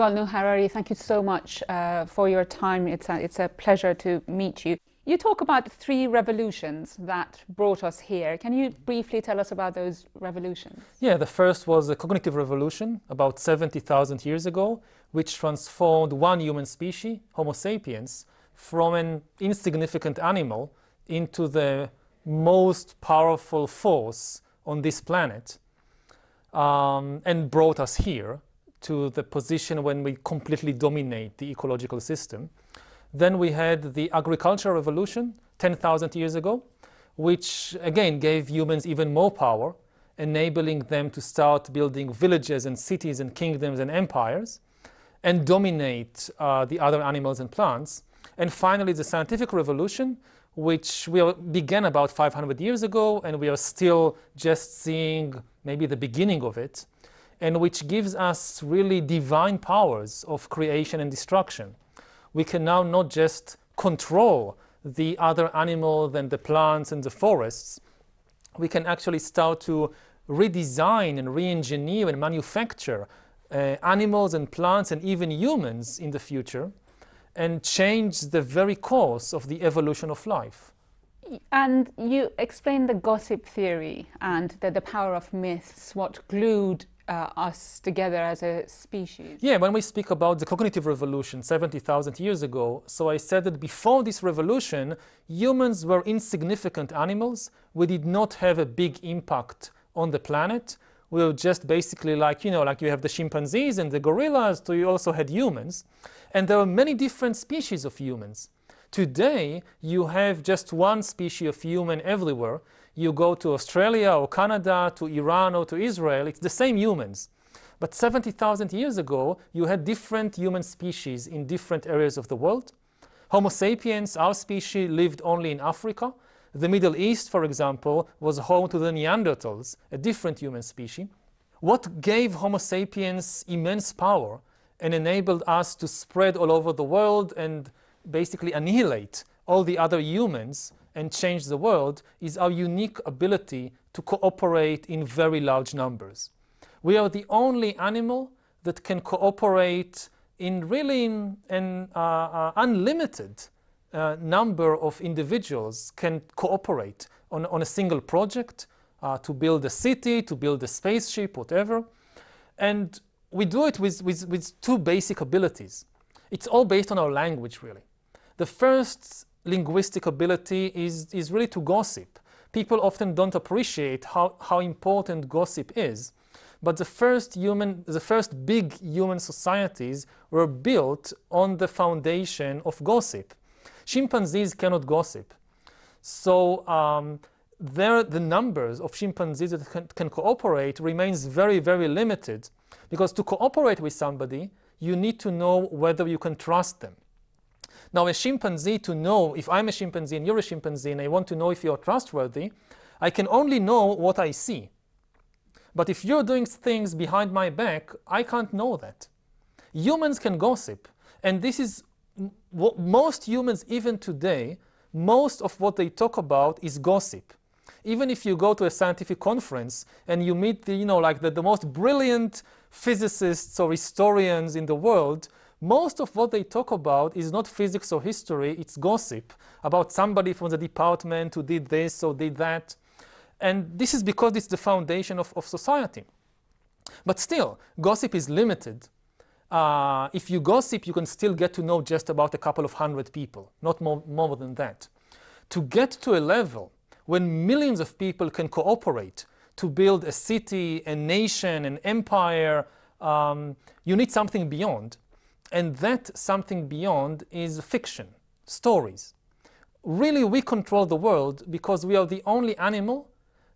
Yuval Harari, thank you so much uh, for your time. It's a, it's a pleasure to meet you. You talk about three revolutions that brought us here. Can you briefly tell us about those revolutions? Yeah, the first was a cognitive revolution about 70,000 years ago, which transformed one human species, Homo sapiens, from an insignificant animal into the most powerful force on this planet um, and brought us here to the position when we completely dominate the ecological system. Then we had the agricultural revolution 10,000 years ago, which again gave humans even more power, enabling them to start building villages and cities and kingdoms and empires and dominate uh, the other animals and plants. And finally, the scientific revolution, which we began about 500 years ago, and we are still just seeing maybe the beginning of it and which gives us really divine powers of creation and destruction. We can now not just control the other animals and the plants and the forests, we can actually start to redesign and re-engineer and manufacture uh, animals and plants and even humans in the future and change the very course of the evolution of life. And you explained the gossip theory and the, the power of myths, what glued uh, us together as a species. Yeah, when we speak about the cognitive revolution 70,000 years ago, so I said that before this revolution, humans were insignificant animals. We did not have a big impact on the planet. We were just basically like, you know, like you have the chimpanzees and the gorillas, so you also had humans. And there are many different species of humans. Today, you have just one species of human everywhere, you go to Australia or Canada, to Iran or to Israel, it's the same humans. But 70,000 years ago, you had different human species in different areas of the world. Homo sapiens, our species, lived only in Africa. The Middle East, for example, was home to the Neanderthals, a different human species. What gave Homo sapiens immense power and enabled us to spread all over the world and basically annihilate all the other humans and change the world is our unique ability to cooperate in very large numbers. We are the only animal that can cooperate in really an uh, uh, unlimited uh, number of individuals can cooperate on, on a single project uh, to build a city, to build a spaceship, whatever. And we do it with, with, with two basic abilities. It's all based on our language, really. The first linguistic ability is, is really to gossip. People often don't appreciate how, how important gossip is. But the first human, the first big human societies were built on the foundation of gossip. Chimpanzees cannot gossip. So um, there, the numbers of chimpanzees that can, can cooperate remains very, very limited. Because to cooperate with somebody, you need to know whether you can trust them. Now a chimpanzee to know, if I'm a chimpanzee and you're a chimpanzee and I want to know if you're trustworthy, I can only know what I see. But if you're doing things behind my back, I can't know that. Humans can gossip. And this is what most humans, even today, most of what they talk about is gossip. Even if you go to a scientific conference and you meet the, you know, like the, the most brilliant physicists or historians in the world, most of what they talk about is not physics or history, it's gossip about somebody from the department who did this or did that. And this is because it's the foundation of, of society. But still, gossip is limited. Uh, if you gossip, you can still get to know just about a couple of hundred people, not more, more than that. To get to a level when millions of people can cooperate to build a city, a nation, an empire, um, you need something beyond. And that something beyond is fiction, stories. Really, we control the world because we are the only animal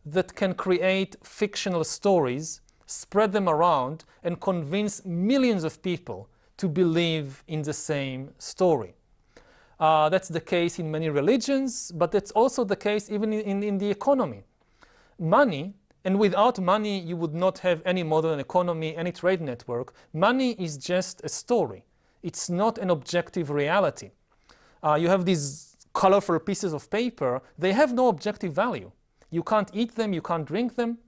that can create fictional stories, spread them around, and convince millions of people to believe in the same story. Uh, that's the case in many religions, but that's also the case even in, in the economy. Money, and without money you would not have any modern economy, any trade network. Money is just a story. It's not an objective reality. Uh, you have these colorful pieces of paper, they have no objective value. You can't eat them, you can't drink them.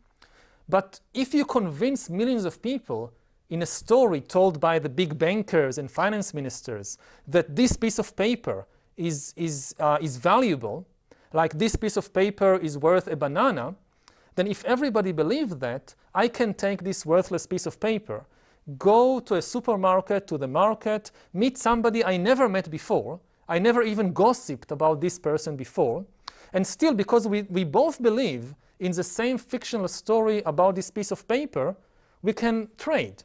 But if you convince millions of people in a story told by the big bankers and finance ministers that this piece of paper is, is, uh, is valuable, like this piece of paper is worth a banana, then if everybody believes that, I can take this worthless piece of paper, go to a supermarket, to the market, meet somebody I never met before, I never even gossiped about this person before, and still because we, we both believe in the same fictional story about this piece of paper, we can trade.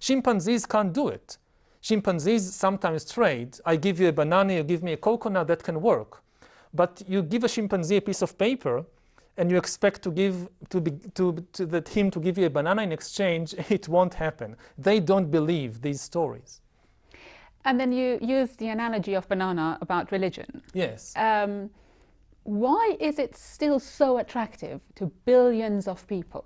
Chimpanzees can't do it. Chimpanzees sometimes trade. I give you a banana, you give me a coconut, that can work. But you give a chimpanzee a piece of paper, and you expect to give to, be, to, to that him to give you a banana in exchange, it won't happen. They don't believe these stories. And then you use the analogy of banana about religion. Yes. Um, why is it still so attractive to billions of people?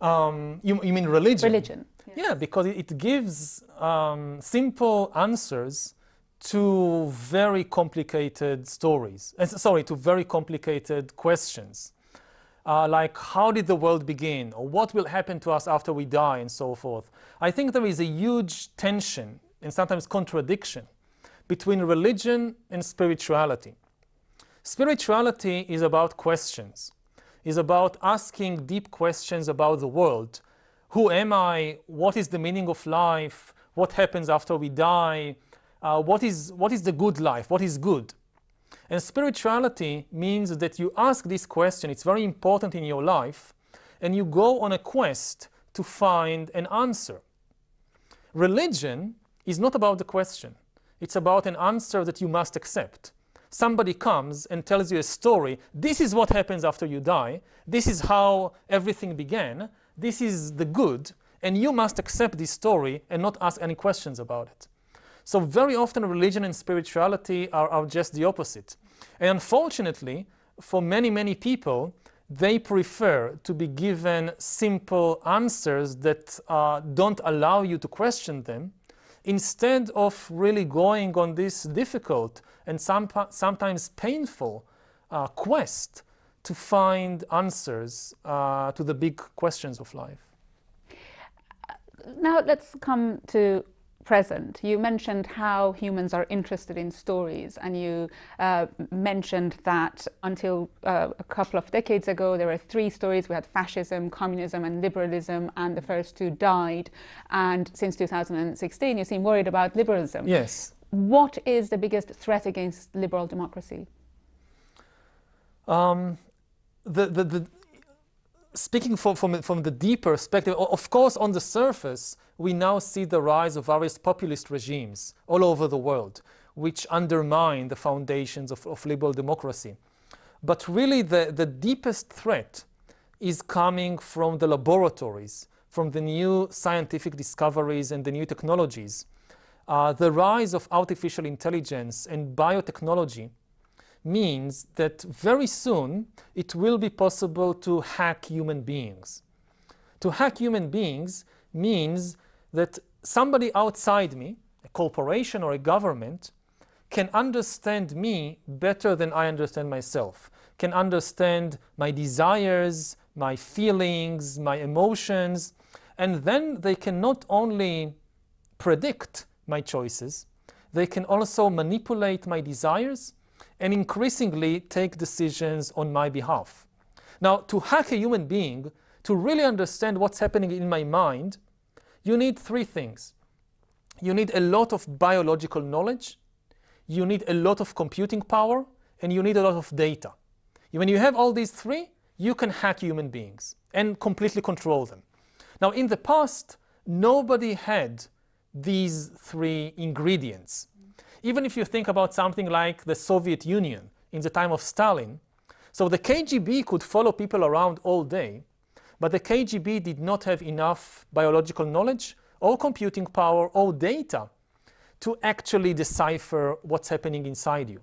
Um, you, you mean religion? Religion. Yeah, because it gives um, simple answers to very complicated stories. Uh, sorry, to very complicated questions. Uh, like how did the world begin or what will happen to us after we die and so forth. I think there is a huge tension and sometimes contradiction between religion and spirituality. Spirituality is about questions, is about asking deep questions about the world. Who am I? What is the meaning of life? What happens after we die? Uh, what, is, what is the good life? What is good? And spirituality means that you ask this question, it's very important in your life, and you go on a quest to find an answer. Religion is not about the question. It's about an answer that you must accept somebody comes and tells you a story, this is what happens after you die, this is how everything began, this is the good, and you must accept this story and not ask any questions about it. So very often religion and spirituality are, are just the opposite. And unfortunately, for many, many people, they prefer to be given simple answers that uh, don't allow you to question them instead of really going on this difficult and some, sometimes painful uh, quest to find answers uh, to the big questions of life. Now let's come to present. You mentioned how humans are interested in stories, and you uh, mentioned that until uh, a couple of decades ago, there were three stories. We had fascism, communism, and liberalism, and the first two died. And since 2016, you seem worried about liberalism. Yes. What is the biggest threat against liberal democracy? Um, the, the, the, speaking from, from, from the deeper perspective, of course, on the surface, we now see the rise of various populist regimes all over the world, which undermine the foundations of, of liberal democracy. But really, the, the deepest threat is coming from the laboratories, from the new scientific discoveries and the new technologies. Uh, the rise of artificial intelligence and biotechnology means that very soon it will be possible to hack human beings. To hack human beings means that somebody outside me, a corporation or a government, can understand me better than I understand myself, can understand my desires, my feelings, my emotions, and then they can not only predict my choices, they can also manipulate my desires and increasingly take decisions on my behalf. Now, to hack a human being, to really understand what's happening in my mind, you need three things. You need a lot of biological knowledge, you need a lot of computing power, and you need a lot of data. When you have all these three, you can hack human beings and completely control them. Now, in the past, nobody had these three ingredients. Even if you think about something like the Soviet Union in the time of Stalin, so the KGB could follow people around all day, but the KGB did not have enough biological knowledge or computing power or data to actually decipher what's happening inside you.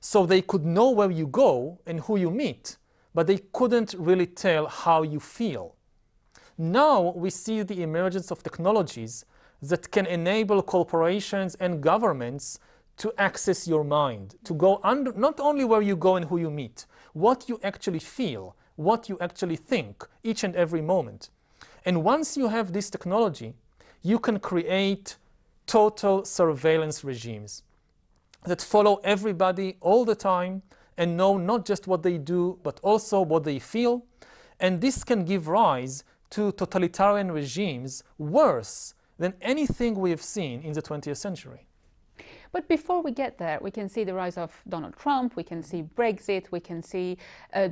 So they could know where you go and who you meet, but they couldn't really tell how you feel. Now we see the emergence of technologies that can enable corporations and governments to access your mind, to go under, not only where you go and who you meet, what you actually feel, what you actually think each and every moment. And once you have this technology, you can create total surveillance regimes that follow everybody all the time and know not just what they do, but also what they feel. And this can give rise to totalitarian regimes worse than anything we have seen in the 20th century. But before we get there, we can see the rise of Donald Trump, we can see Brexit, we can see uh,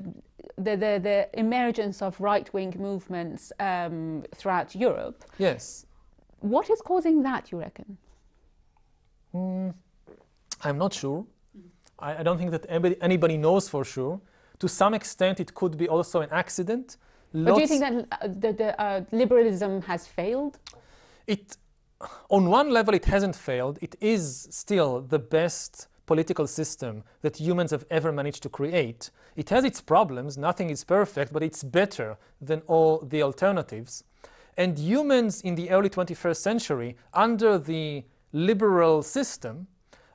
the, the, the, emergence of right-wing movements um, throughout Europe. Yes. What is causing that, you reckon? Mm, I'm not sure. I, I, don't think that anybody, anybody knows for sure. To some extent, it could be also an accident. Lots but do you think that uh, the, the uh, liberalism has failed? It, on one level, it hasn't failed. It is still the best political system that humans have ever managed to create. It has its problems, nothing is perfect, but it's better than all the alternatives. And humans in the early 21st century, under the liberal system,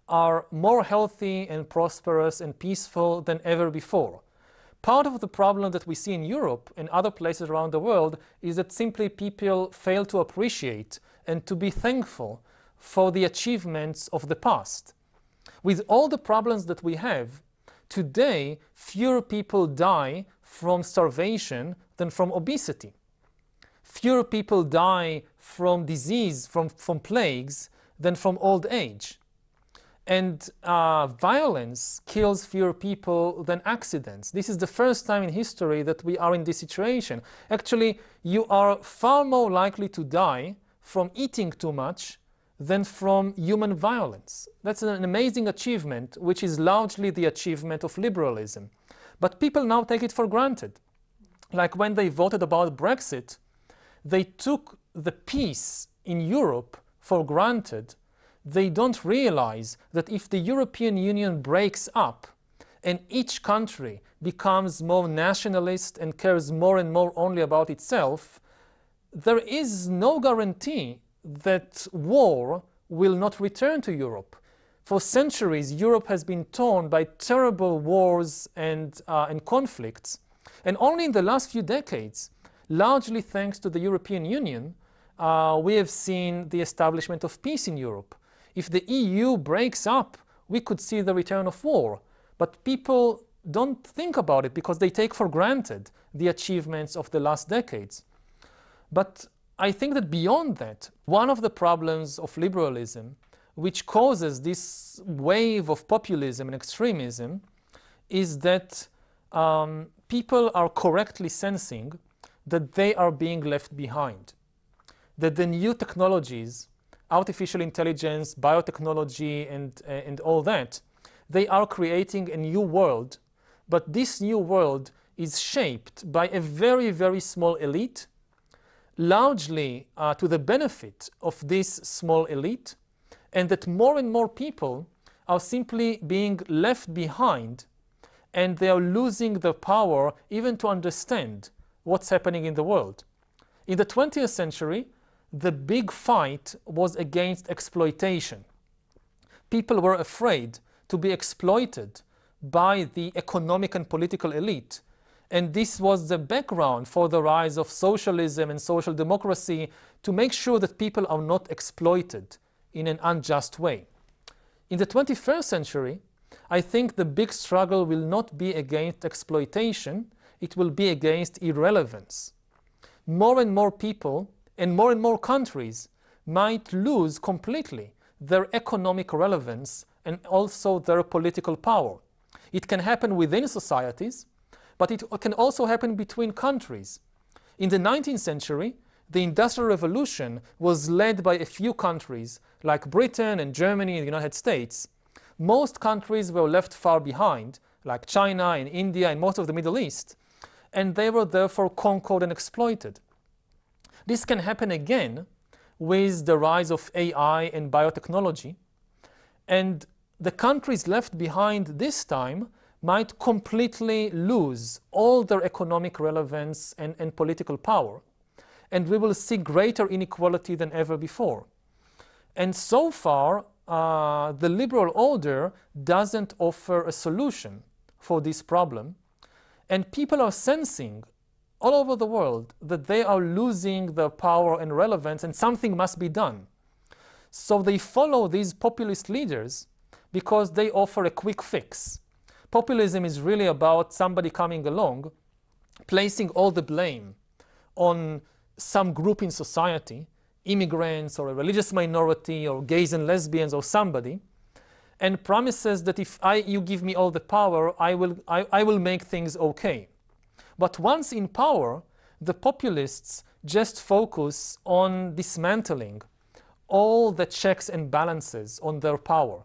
are more healthy and prosperous and peaceful than ever before. Part of the problem that we see in Europe and other places around the world is that simply people fail to appreciate and to be thankful for the achievements of the past. With all the problems that we have, today fewer people die from starvation than from obesity. Fewer people die from disease, from, from plagues, than from old age. And uh, violence kills fewer people than accidents. This is the first time in history that we are in this situation. Actually, you are far more likely to die from eating too much than from human violence. That's an amazing achievement, which is largely the achievement of liberalism. But people now take it for granted. Like when they voted about Brexit, they took the peace in Europe for granted they don't realize that if the European Union breaks up and each country becomes more nationalist and cares more and more only about itself, there is no guarantee that war will not return to Europe. For centuries, Europe has been torn by terrible wars and, uh, and conflicts. And only in the last few decades, largely thanks to the European Union, uh, we have seen the establishment of peace in Europe. If the EU breaks up, we could see the return of war. But people don't think about it because they take for granted the achievements of the last decades. But I think that beyond that, one of the problems of liberalism, which causes this wave of populism and extremism, is that um, people are correctly sensing that they are being left behind. That the new technologies artificial intelligence, biotechnology, and, uh, and all that, they are creating a new world. But this new world is shaped by a very, very small elite, largely uh, to the benefit of this small elite, and that more and more people are simply being left behind and they are losing the power even to understand what's happening in the world. In the 20th century, the big fight was against exploitation. People were afraid to be exploited by the economic and political elite. And this was the background for the rise of socialism and social democracy to make sure that people are not exploited in an unjust way. In the 21st century, I think the big struggle will not be against exploitation, it will be against irrelevance. More and more people and more and more countries might lose completely their economic relevance and also their political power. It can happen within societies, but it can also happen between countries. In the 19th century, the Industrial Revolution was led by a few countries, like Britain and Germany and the United States. Most countries were left far behind, like China and India and most of the Middle East, and they were therefore conquered and exploited. This can happen again with the rise of AI and biotechnology. And the countries left behind this time might completely lose all their economic relevance and, and political power. And we will see greater inequality than ever before. And so far, uh, the liberal order doesn't offer a solution for this problem. And people are sensing all over the world that they are losing their power and relevance and something must be done. So they follow these populist leaders because they offer a quick fix. Populism is really about somebody coming along, placing all the blame on some group in society, immigrants or a religious minority or gays and lesbians or somebody, and promises that if I, you give me all the power, I will, I, I will make things okay. But once in power, the populists just focus on dismantling all the checks and balances on their power.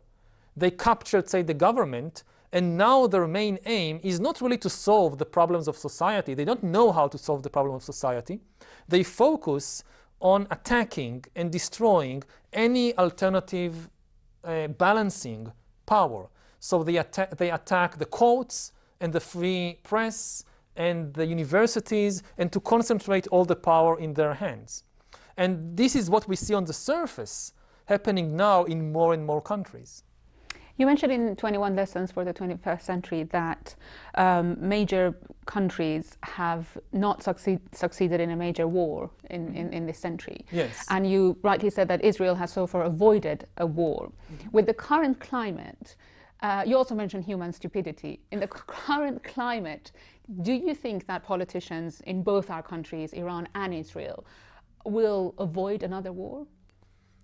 They captured, say, the government, and now their main aim is not really to solve the problems of society. They don't know how to solve the problem of society. They focus on attacking and destroying any alternative uh, balancing power. So they, atta they attack the courts and the free press and the universities and to concentrate all the power in their hands. And this is what we see on the surface happening now in more and more countries. You mentioned in 21 Lessons for the 21st Century that um, major countries have not succeed, succeeded in a major war in, in, in, this century. Yes. And you rightly said that Israel has so far avoided a war. Mm -hmm. With the current climate, uh, you also mentioned human stupidity. In the current climate, do you think that politicians in both our countries, Iran and Israel, will avoid another war?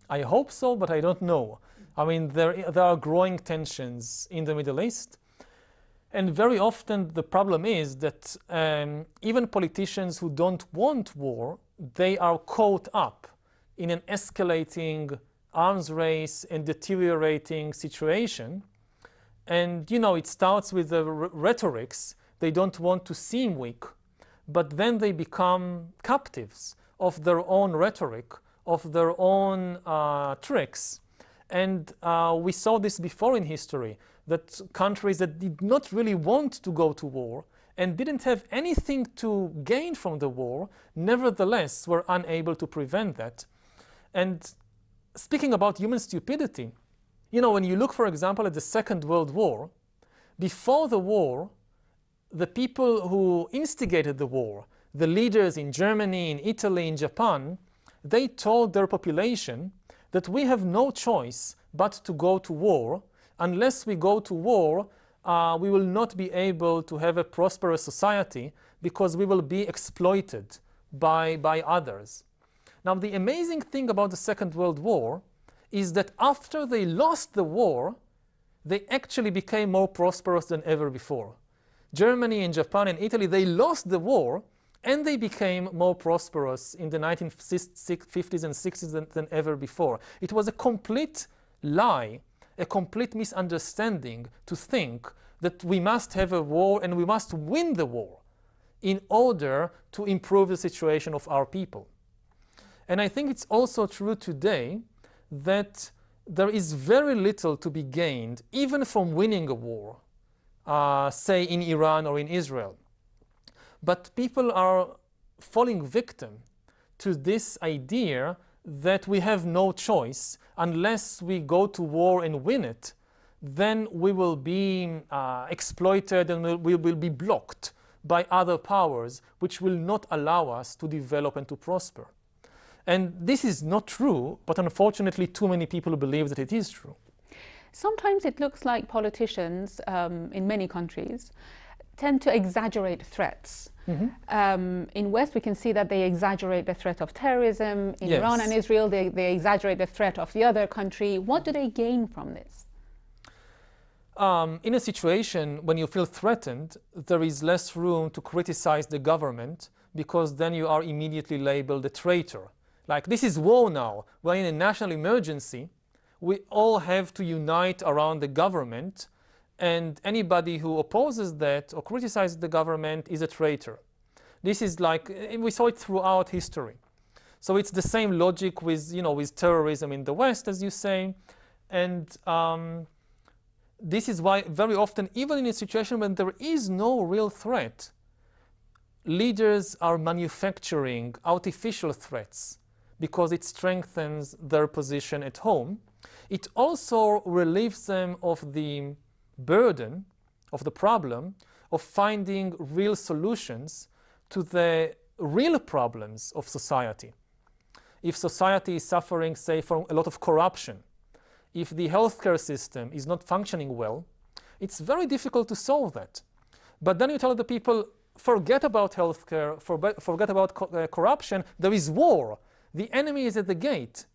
I hope so, but I don't know. I mean, there, there are growing tensions in the Middle East. And very often the problem is that um, even politicians who don't want war, they are caught up in an escalating arms race and deteriorating situation. And, you know, it starts with the rhetorics. They don't want to seem weak, but then they become captives of their own rhetoric, of their own uh, tricks. And uh, we saw this before in history, that countries that did not really want to go to war and didn't have anything to gain from the war, nevertheless were unable to prevent that. And speaking about human stupidity, you know, when you look, for example, at the Second World War, before the war, the people who instigated the war, the leaders in Germany, in Italy, in Japan, they told their population that we have no choice but to go to war. Unless we go to war, uh, we will not be able to have a prosperous society because we will be exploited by, by others. Now, the amazing thing about the Second World War is that after they lost the war, they actually became more prosperous than ever before. Germany and Japan and Italy, they lost the war, and they became more prosperous in the 1950s and 60s than, than ever before. It was a complete lie, a complete misunderstanding to think that we must have a war and we must win the war in order to improve the situation of our people. And I think it's also true today that there is very little to be gained, even from winning a war, uh, say in Iran or in Israel. But people are falling victim to this idea that we have no choice unless we go to war and win it, then we will be uh, exploited and we will be blocked by other powers which will not allow us to develop and to prosper. And this is not true, but unfortunately too many people believe that it is true. Sometimes it looks like politicians um, in many countries tend to exaggerate threats. Mm -hmm. um, in West, we can see that they exaggerate the threat of terrorism. In yes. Iran and Israel, they, they exaggerate the threat of the other country. What do they gain from this? Um, in a situation when you feel threatened, there is less room to criticize the government because then you are immediately labeled a traitor. Like, this is war now. We're in a national emergency. We all have to unite around the government and anybody who opposes that or criticizes the government is a traitor. This is like, we saw it throughout history. So it's the same logic with, you know, with terrorism in the West, as you say. And um, this is why very often, even in a situation when there is no real threat, leaders are manufacturing artificial threats because it strengthens their position at home. It also relieves them of the burden of the problem of finding real solutions to the real problems of society. If society is suffering, say, from a lot of corruption, if the healthcare system is not functioning well, it's very difficult to solve that. But then you tell the people, forget about healthcare, forget about co uh, corruption, there is war. The enemy is at the gate.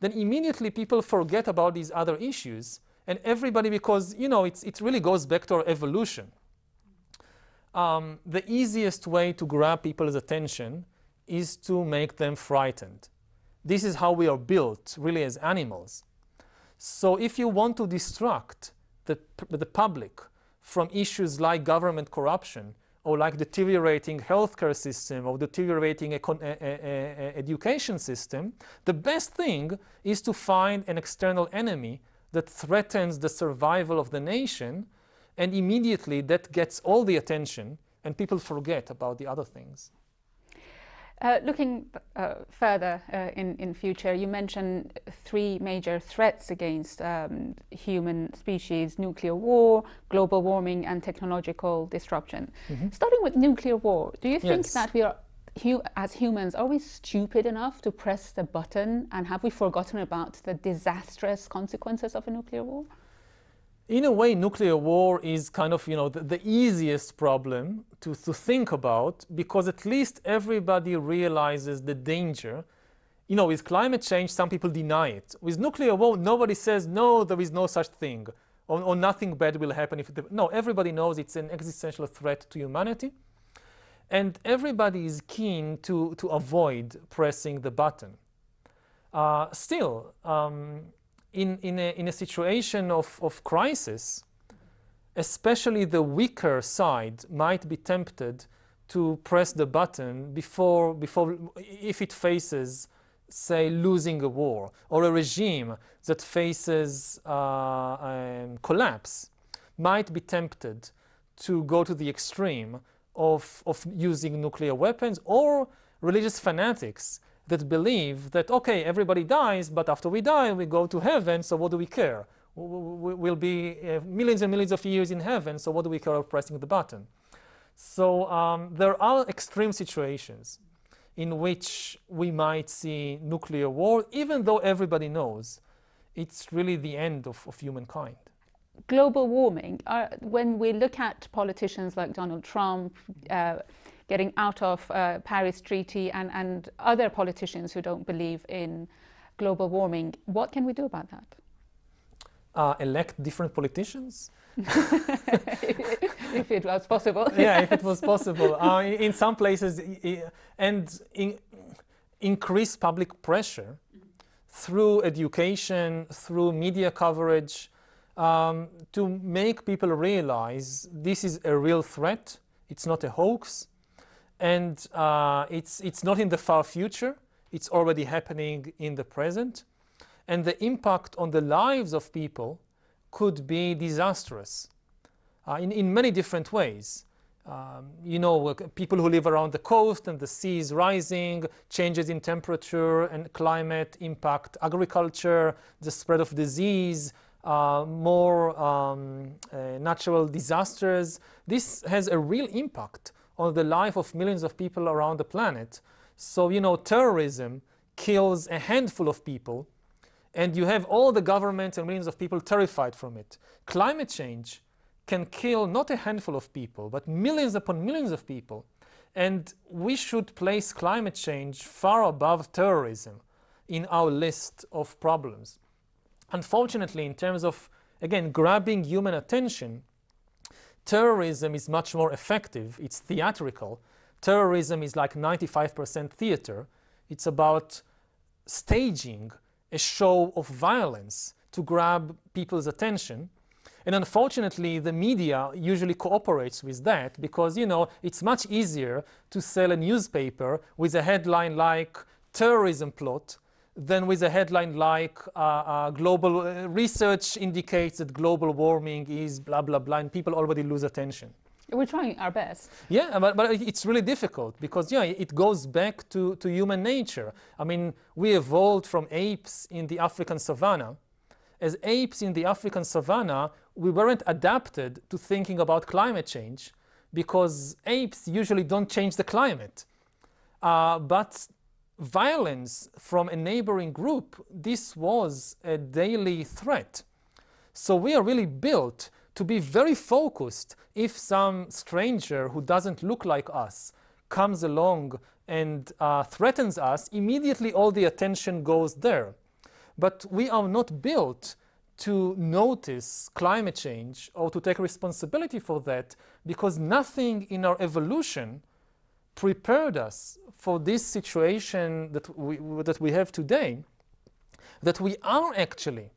Then immediately people forget about these other issues and everybody, because, you know, it really goes back to our evolution. Um, the easiest way to grab people's attention is to make them frightened. This is how we are built, really, as animals. So if you want to distract the, the public from issues like government corruption or like deteriorating healthcare system or deteriorating education system, the best thing is to find an external enemy that threatens the survival of the nation and immediately that gets all the attention and people forget about the other things. Uh, looking uh, further uh, in, in future, you mentioned three major threats against um, human species, nuclear war, global warming and technological disruption. Mm -hmm. Starting with nuclear war, do you think yes. that we are, hu as humans, are we stupid enough to press the button and have we forgotten about the disastrous consequences of a nuclear war? In a way, nuclear war is kind of, you know, the, the, easiest problem to, to think about because at least everybody realizes the danger. You know, with climate change, some people deny it. With nuclear war, nobody says, no, there is no such thing, or, or nothing bad will happen if. No, everybody knows it's an existential threat to humanity. And everybody is keen to, to avoid pressing the button. Uh, still, um, in, in, a, in a situation of, of crisis, especially the weaker side might be tempted to press the button before, before if it faces, say, losing a war or a regime that faces uh, um, collapse might be tempted to go to the extreme of, of using nuclear weapons or religious fanatics that believe that, okay, everybody dies, but after we die, we go to heaven, so what do we care? We'll be uh, millions and millions of years in heaven, so what do we care about pressing the button? So um, there are extreme situations in which we might see nuclear war, even though everybody knows it's really the end of, of humankind. Global warming, uh, when we look at politicians like Donald Trump, uh, getting out of uh, Paris Treaty and, and other politicians who don't believe in global warming. What can we do about that? Uh, elect different politicians? if it was possible. yeah, if it was possible. Uh, in, in, some places, and in, increase public pressure through education, through media coverage, um, to make people realize this is a real threat, it's not a hoax, and uh, it's, it's not in the far future, it's already happening in the present. And the impact on the lives of people could be disastrous uh, in, in many different ways. Um, you know, people who live around the coast and the sea is rising, changes in temperature and climate impact agriculture, the spread of disease, uh, more um, uh, natural disasters. This has a real impact on the life of millions of people around the planet. So, you know, terrorism kills a handful of people and you have all the governments and millions of people terrified from it. Climate change can kill not a handful of people, but millions upon millions of people. And we should place climate change far above terrorism in our list of problems. Unfortunately, in terms of, again, grabbing human attention, Terrorism is much more effective. It's theatrical. Terrorism is like 95% theater. It's about staging a show of violence to grab people's attention. And unfortunately, the media usually cooperates with that because, you know, it's much easier to sell a newspaper with a headline like terrorism plot than with a headline like uh, uh, global uh, research indicates that global warming is blah, blah, blah, and people already lose attention. We're trying our best. Yeah, but, but it's really difficult because, yeah, it goes back to, to human nature. I mean, we evolved from apes in the African savannah. As apes in the African savannah, we weren't adapted to thinking about climate change because apes usually don't change the climate. Uh, but violence from a neighboring group, this was a daily threat. So we are really built to be very focused if some stranger who doesn't look like us comes along and uh, threatens us, immediately all the attention goes there. But we are not built to notice climate change or to take responsibility for that because nothing in our evolution prepared us for this situation that we, that we have today, that we are actually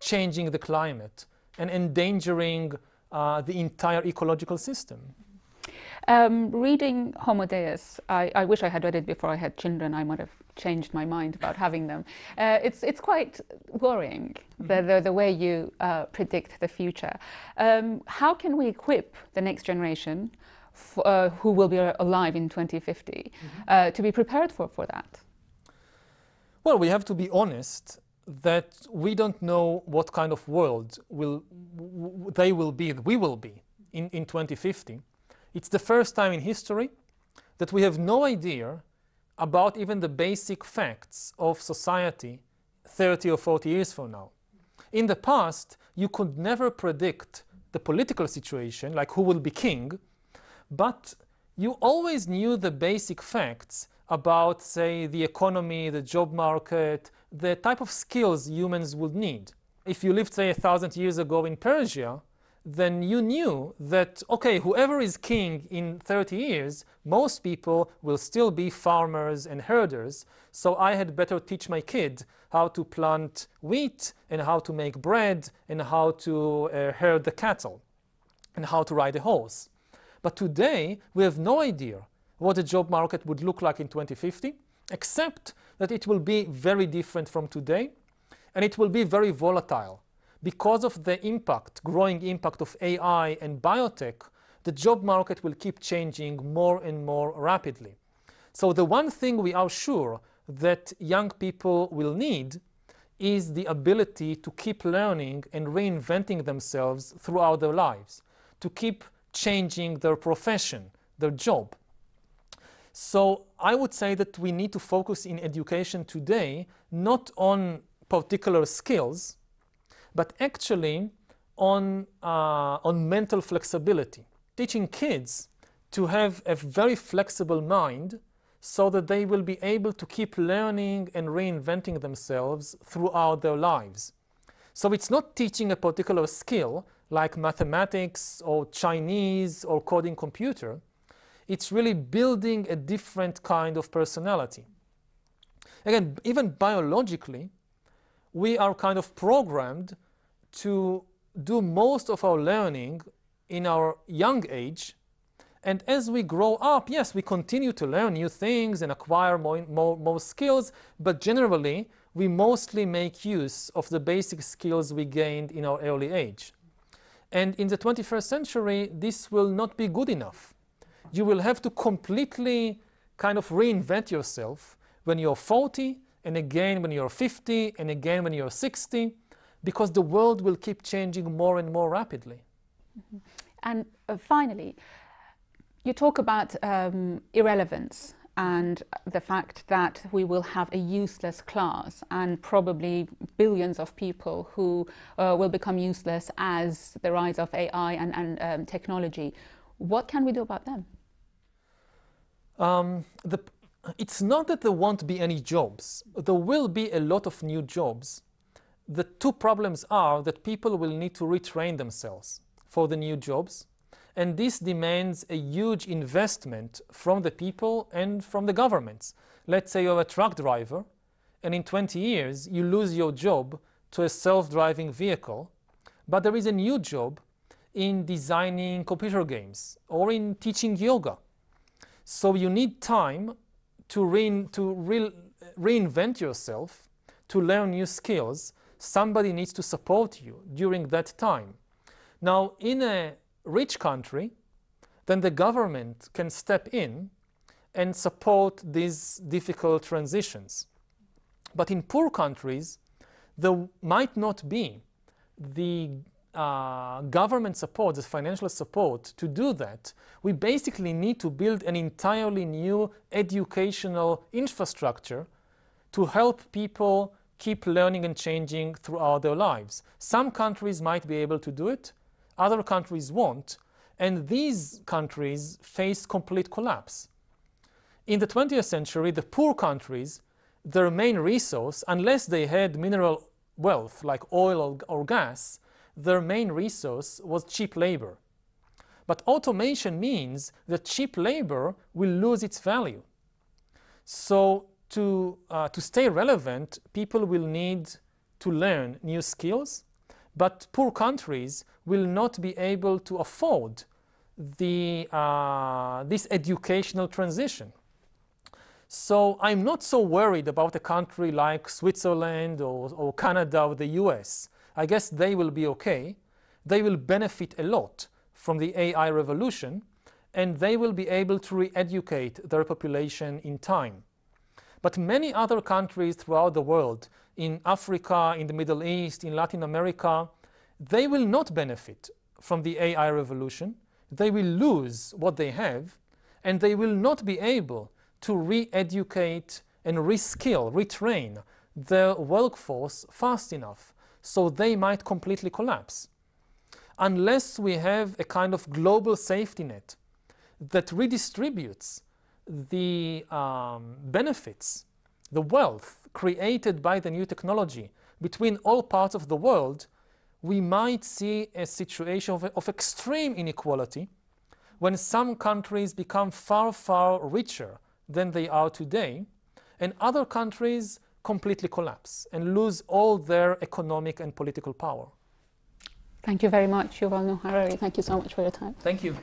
changing the climate and endangering uh, the entire ecological system. Um, reading Homo Deus, I, I, wish I had read it before I had children. I might have changed my mind about having them. Uh, it's, it's quite worrying, mm-hmm. the, the, the, way you uh, predict the future. Um, how can we equip the next generation uh, who will be alive in 2050 mm-hmm. Uh, to be prepared for, for that? Well, we have to be honest that we don't know what kind of world will they will be, and we will be in, in 2050. It's the first time in history that we have no idea about even the basic facts of society 30 or 40 years from now. In the past, you could never predict the political situation, like who will be king, but you always knew the basic facts about, say, the economy, the job market, the type of skills humans would need. If you lived, say, a thousand years ago in Persia, then you knew that, okay, whoever is king in 30 years, most people will still be farmers and herders, so I had better teach my kid how to plant wheat and how to make bread and how to uh, herd the cattle and how to ride a horse. But today, we have no idea what the job market would look like in 2050, except that it will be very different from today, and it will be very volatile. Because of the impact, growing impact of AI and biotech, the job market will keep changing more and more rapidly. So the one thing we are sure that young people will need is the ability to keep learning and reinventing themselves throughout their lives, to keep changing their profession, their job. So I would say that we need to focus in education today not on particular skills, but actually on, uh, on mental flexibility. Teaching kids to have a very flexible mind so that they will be able to keep learning and reinventing themselves throughout their lives. So it's not teaching a particular skill like mathematics or Chinese or coding computer. It's really building a different kind of personality. Again, even biologically, we are kind of programmed to do most of our learning in our young age. And as we grow up, yes, we continue to learn new things and acquire more, more, more skills, but generally, we mostly make use of the basic skills we gained in our early age. And in the 21st century, this will not be good enough. You will have to completely kind of reinvent yourself when you're 40, and again when you're 50, and again when you're 60, because the world will keep changing more and more rapidly. Mm -hmm. And uh, finally, you talk about um, irrelevance and the fact that we will have a useless class and probably billions of people who uh, will become useless as the rise of AI and, and um, technology. What can we do about them? Um, the, it's not that there won't be any jobs. There will be a lot of new jobs. The two problems are that people will need to retrain themselves for the new jobs and this demands a huge investment from the people and from the governments. Let's say you're a truck driver, and in 20 years you lose your job to a self-driving vehicle, but there is a new job in designing computer games or in teaching yoga. So you need time to, to re reinvent yourself, to learn new skills. Somebody needs to support you during that time. Now, in a rich country, then the government can step in and support these difficult transitions. But in poor countries, there might not be the uh, government support, the financial support to do that, we basically need to build an entirely new educational infrastructure to help people keep learning and changing throughout their lives. Some countries might be able to do it, other countries won't, and these countries face complete collapse. In the 20th century, the poor countries, their main resource, unless they had mineral wealth like oil or gas, their main resource was cheap labor. But automation means that cheap labor will lose its value. So to, uh, to stay relevant, people will need to learn new skills, but poor countries will not be able to afford the, uh, this educational transition. So I'm not so worried about a country like Switzerland or, or Canada or the US. I guess they will be okay. They will benefit a lot from the AI revolution and they will be able to re-educate their population in time. But many other countries throughout the world, in Africa, in the Middle East, in Latin America, they will not benefit from the AI revolution. They will lose what they have, and they will not be able to re-educate and reskill, retrain their workforce fast enough, so they might completely collapse. Unless we have a kind of global safety net that redistributes the um, benefits, the wealth created by the new technology between all parts of the world, we might see a situation of, of extreme inequality when some countries become far, far richer than they are today, and other countries completely collapse and lose all their economic and political power. Thank you very much, Yuval Noah Harari. Thank you so much for your time. Thank you.